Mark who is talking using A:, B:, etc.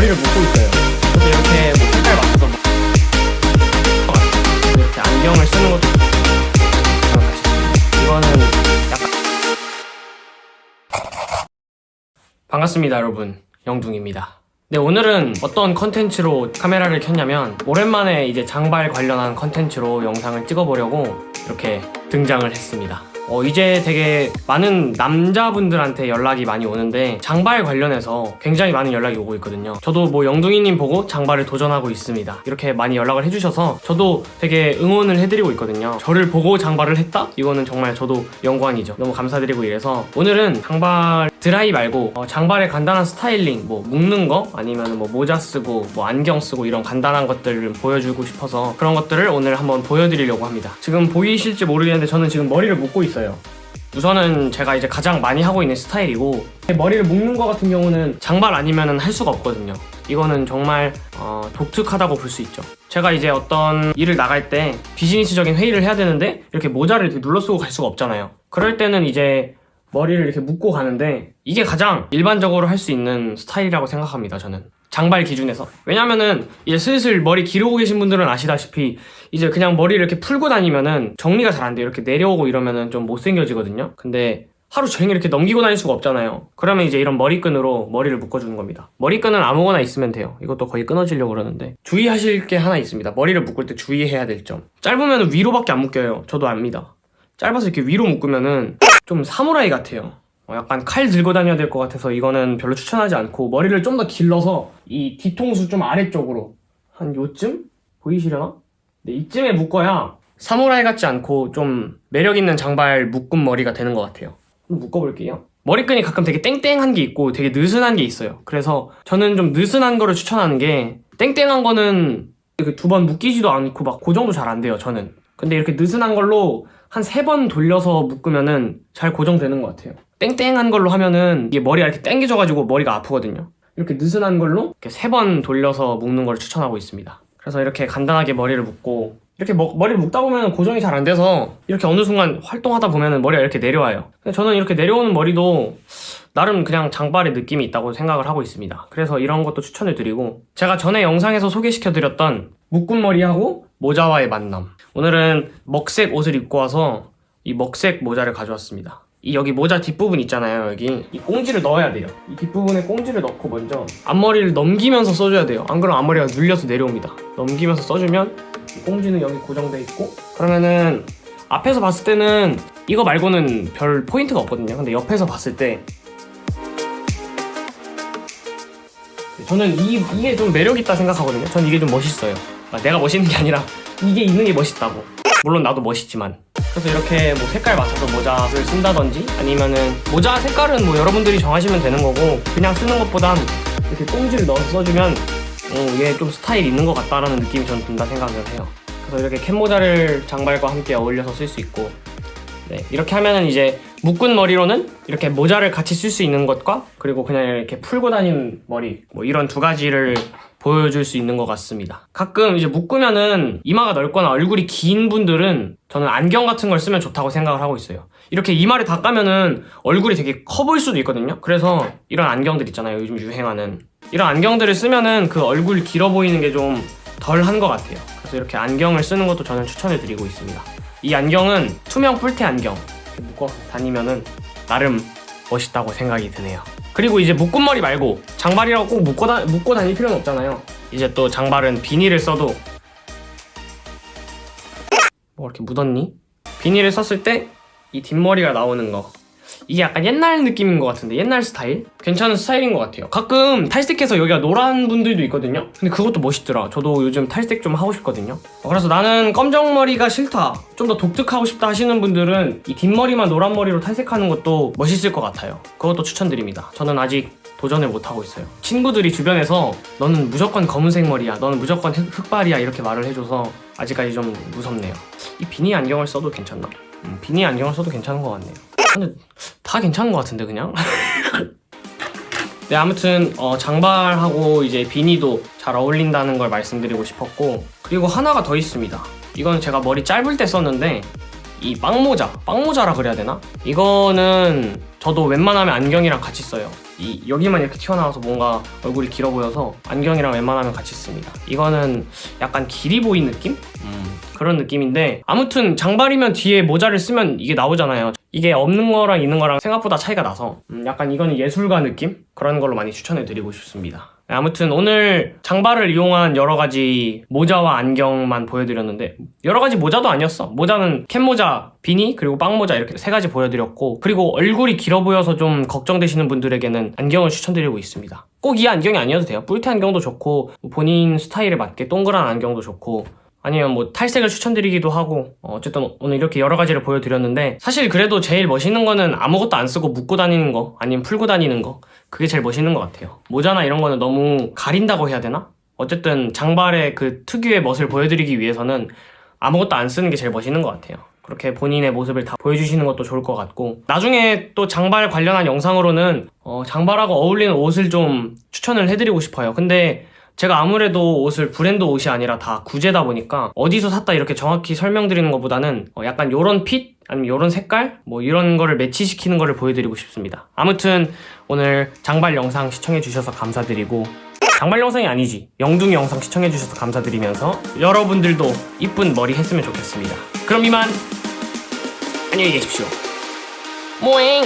A: 머리를 묶고 있어요. 저도 이렇게 뭐 색깔 맞춰서 뭐 이렇게 안경을 쓰는 것도. 이거는 약간 반갑습니다 여러분 영둥입니다 네 오늘은 어떤 컨텐츠로 카메라를 켰냐면 오랜만에 이제 장발 관련한 컨텐츠로 영상을 찍어보려고 이렇게 등장을 했습니다 어, 이제 되게 많은 남자분들한테 연락이 많이 오는데 장발 관련해서 굉장히 많은 연락이 오고 있거든요. 저도 뭐 영둥이님 보고 장발을 도전하고 있습니다. 이렇게 많이 연락을 해주셔서 저도 되게 응원을 해드리고 있거든요. 저를 보고 장발을 했다? 이거는 정말 저도 영광이죠. 너무 감사드리고 이래서 오늘은 장발 드라이 말고 어, 장발의 간단한 스타일링 뭐 묶는 거 아니면 뭐 모자 쓰고 뭐 안경 쓰고 이런 간단한 것들을 보여주고 싶어서 그런 것들을 오늘 한번 보여드리려고 합니다. 지금 보이실지 모르겠는데 저는 지금 머리를 묶고 있어요. 우선은 제가 이제 가장 많이 하고 있는 스타일이고 머리를 묶는 거 같은 경우는 장발 아니면 할 수가 없거든요. 이거는 정말 어, 독특하다고 볼 수 있죠. 제가 이제 어떤 일을 나갈 때 비즈니스적인 회의를 해야 되는데 이렇게 모자를 이렇게 눌러 쓰고 갈 수가 없잖아요. 그럴 때는 이제 머리를 이렇게 묶고 가는데 이게 가장 일반적으로 할 수 있는 스타일이라고 생각합니다 저는. 장발 기준에서. 왜냐면은 이제 슬슬 머리 기르고 계신 분들은 아시다시피 이제 그냥 머리를 이렇게 풀고 다니면은 정리가 잘 안 돼요. 이렇게 내려오고 이러면은 좀 못생겨지거든요. 근데 하루 종일 이렇게 넘기고 다닐 수가 없잖아요. 그러면 이제 이런 머리끈으로 머리를 묶어주는 겁니다. 머리끈은 아무거나 있으면 돼요. 이것도 거의 끊어지려고 그러는데. 주의하실 게 하나 있습니다. 머리를 묶을 때 주의해야 될 점. 짧으면 위로밖에 안 묶여요. 저도 압니다. 짧아서 이렇게 위로 묶으면은 좀 사무라이 같아요. 어, 약간 칼 들고 다녀야 될 것 같아서 이거는 별로 추천하지 않고 머리를 좀 더 길러서 이 뒤통수 좀 아래쪽으로 한 요쯤? 보이시려나? 네, 이쯤에 묶어야 사무라이 같지 않고 좀 매력 있는 장발 묶은 머리가 되는 것 같아요. 묶어볼게요. 머리끈이 가끔 되게 땡땡한 게 있고 되게 느슨한 게 있어요. 그래서 저는 좀 느슨한 거를 추천하는 게 땡땡한 거는 두 번 묶이지도 않고 막 고정도 잘 안 돼요 저는. 근데 이렇게 느슨한 걸로 한 세 번 돌려서 묶으면은 잘 고정되는 것 같아요. 땡땡한 걸로 하면은 이게 머리가 이렇게 땡겨져가지고 머리가 아프거든요. 이렇게 느슨한 걸로 이렇게 세 번 돌려서 묶는 걸 추천하고 있습니다. 그래서 이렇게 간단하게 머리를 묶고 이렇게 머, 머리를 묶다 보면 고정이 잘 안 돼서 이렇게 어느 순간 활동하다 보면 머리가 이렇게 내려와요. 저는 이렇게 내려오는 머리도 나름 그냥 장발의 느낌이 있다고 생각을 하고 있습니다. 그래서 이런 것도 추천을 드리고 제가 전에 영상에서 소개시켜드렸던 묶은 머리하고 모자와의 만남. 오늘은 먹색 옷을 입고 와서 이 먹색 모자를 가져왔습니다. 이 여기 모자 뒷부분 있잖아요 여기. 이 꽁지를 넣어야 돼요. 이 뒷부분에 꽁지를 넣고 먼저 앞머리를 넘기면서 써줘야 돼요. 안 그러면 앞머리가 눌려서 내려옵니다. 넘기면서 써주면 이 꽁지는 여기 고정돼 있고 그러면은 앞에서 봤을 때는 이거 말고는 별 포인트가 없거든요. 근데 옆에서 봤을 때 저는 이, 이게 좀 매력있다 생각하거든요. 저는 이게 좀 멋있어요. 아, 내가 멋있는 게 아니라 이게 있는 게 멋있다고. 물론 나도 멋있지만. 그래서 이렇게 뭐 색깔 맞춰서 모자를 쓴다든지 아니면은 모자 색깔은 뭐 여러분들이 정하시면 되는 거고 그냥 쓰는 것보단 이렇게 꽁지를 넣어서 써주면 어, 얘좀 스타일 있는 것 같다라는 느낌이 저는 든다 생각을 해요. 그래서 이렇게 캔모자를 장발과 함께 어울려서 쓸 수 있고. 네, 이렇게 하면은 이제 묶은 머리로는 이렇게 모자를 같이 쓸 수 있는 것과 그리고 그냥 이렇게 풀고 다니는 머리 뭐 이런 두 가지를 보여줄 수 있는 것 같습니다. 가끔 이제 묶으면은 이마가 넓거나 얼굴이 긴 분들은 저는 안경 같은 걸 쓰면 좋다고 생각을 하고 있어요. 이렇게 이마를 다 까면은 얼굴이 되게 커 보일 수도 있거든요. 그래서 이런 안경들 있잖아요. 요즘 유행하는. 이런 안경들을 쓰면은 그 얼굴 길어 보이는 게 좀 덜 한 것 같아요. 그래서 이렇게 안경을 쓰는 것도 저는 추천해 드리고 있습니다. 이 안경은 투명 뿔테 안경. 묶어 다니면은 나름 멋있다고 생각이 드네요. 그리고 이제 묶은 머리 말고 장발이라고 꼭 묶고, 다, 묶고 다닐 필요는 없잖아요. 이제 또 장발은 비닐을 써도 뭐 이렇게 묻었니? 비닐을 썼을 때 이 뒷머리가 나오는 거. 이게 약간 옛날 느낌인 것 같은데 옛날 스타일? 괜찮은 스타일인 것 같아요. 가끔 탈색해서 여기가 노란 분들도 있거든요. 근데 그것도 멋있더라. 저도 요즘 탈색 좀 하고 싶거든요. 어, 그래서 나는 검정머리가 싫다. 좀 더 독특하고 싶다 하시는 분들은 이 뒷머리만 노란 머리로 탈색하는 것도 멋있을 것 같아요. 그것도 추천드립니다. 저는 아직 도전을 못하고 있어요 친구들이 주변에서 너는 무조건 검은색 머리야 너는 무조건 흑, 흑발이야 이렇게 말을 해줘서 아직까지 좀 무섭네요 이 비니 안경을 써도 괜찮나? 음, 비니 안경을 써도 괜찮은 것 같네요 근데 다 괜찮은 것 같은데 그냥? 네 아무튼 어, 장발하고 이제 비니도 잘 어울린다는 걸 말씀드리고 싶었고 그리고 하나가 더 있습니다 이건 제가 머리 짧을 때 썼는데 이 빵모자 빵모자라 그래야 되나? 이거는 저도 웬만하면 안경이랑 같이 써요. 이 여기만 이렇게 튀어나와서 뭔가 얼굴이 길어 보여서 안경이랑 웬만하면 같이 씁니다. 이거는 약간 길이 보인 느낌? 음, 그런 느낌인데 아무튼 장발이면 뒤에 모자를 쓰면 이게 나오잖아요. 이게 없는 거랑 있는 거랑 생각보다 차이가 나서 음, 약간 이거는 예술가 느낌? 그런 걸로 많이 추천해 드리고 싶습니다. 네, 아무튼 오늘 장발을 이용한 여러 가지 모자와 안경만 보여드렸는데 여러 가지 모자도 아니었어. 모자는 캡모자, 비니 그리고 빵모자 이렇게 세 가지 보여드렸고 그리고 얼굴이 길어 보여서 좀 걱정되시는 분들에게는 안경을 추천드리고 있습니다. 꼭 이 안경이 아니어도 돼요. 뿔테 안경도 좋고 본인 스타일에 맞게 동그란 안경도 좋고 아니면 뭐 탈색을 추천드리기도 하고 어, 어쨌든 오늘 이렇게 여러 가지를 보여드렸는데 사실 그래도 제일 멋있는 거는 아무것도 안 쓰고 묶고 다니는 거 아니면 풀고 다니는 거 그게 제일 멋있는 것 같아요. 모자나 이런 거는 너무 가린다고 해야 되나? 어쨌든 장발의 그 특유의 멋을 보여드리기 위해서는 아무것도 안 쓰는 게 제일 멋있는 것 같아요. 그렇게 본인의 모습을 다 보여주시는 것도 좋을 것 같고. 나중에 또 장발 관련한 영상으로는 어, 장발하고 어울리는 옷을 좀 추천을 해드리고 싶어요. 근데 제가 아무래도 옷을 브랜드 옷이 아니라 다 구제다 보니까 어디서 샀다 이렇게 정확히 설명드리는 것보다는 어, 약간 요런 핏 아니면 요런 색깔? 뭐 이런 거를 매치시키는 거를 보여드리고 싶습니다. 아무튼 오늘 장발 영상 시청해 주셔서 감사드리고 장발 영상이 아니지. 영둥이 영상 시청해 주셔서 감사드리면서 여러분들도 이쁜 머리 했으면 좋겠습니다. 그럼 이만 안녕히 계십시오. 모잉